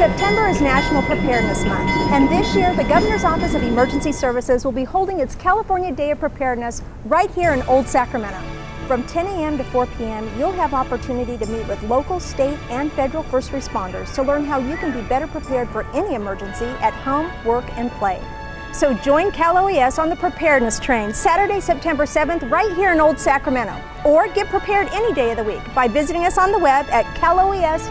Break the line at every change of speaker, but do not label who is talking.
September is National Preparedness Month, and this year the Governor's Office of Emergency Services will be holding its California Day of Preparedness right here in Old Sacramento. From 10 a.m. to 4 p.m., you'll have opportunity to meet with local, state, and federal first responders to learn how you can be better prepared for any emergency at home, work, and play. So join Cal OES on the preparedness train Saturday, September 7th, right here in Old Sacramento. Or get prepared any day of the week by visiting us on the web at caloes.ca.gov.